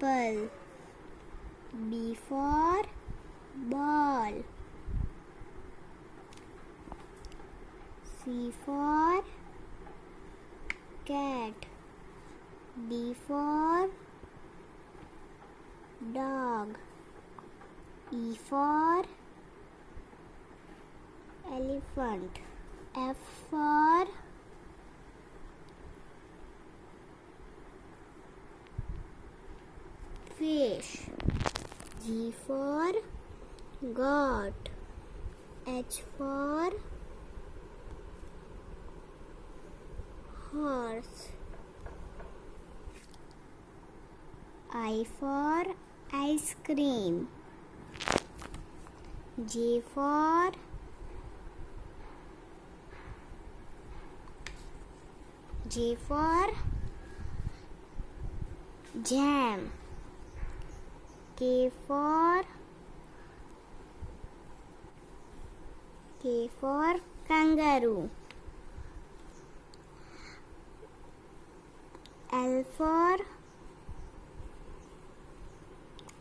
apple. B for ball. C for cat. D for dog. E for elephant. F for fish. G for goat. H for horse. I for ice cream. J for J for jam. K for K for kangaroo. L for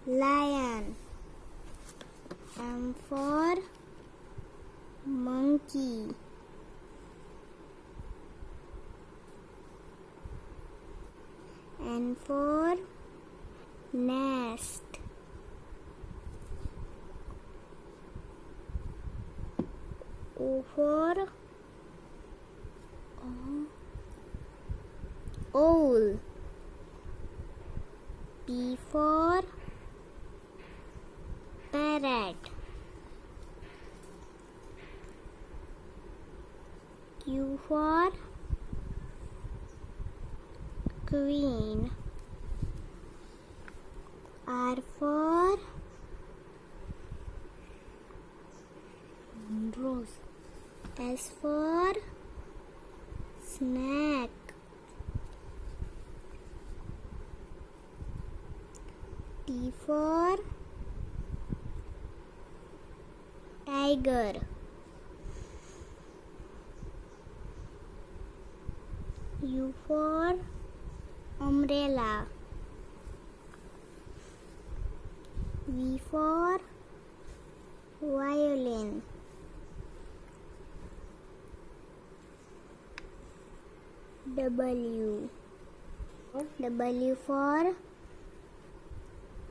lion. M for monkey. N for nest. O for o- owl. P for parrot. Q for queen. R for S for snack. T for tiger. U for umbrella. V for violin. W. W for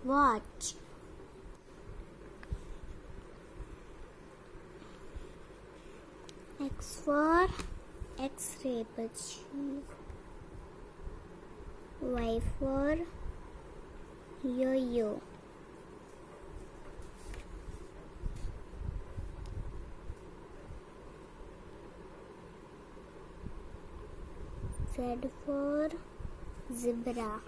watch. X for X-ray machine. Y for yo-yo. Z for zebra.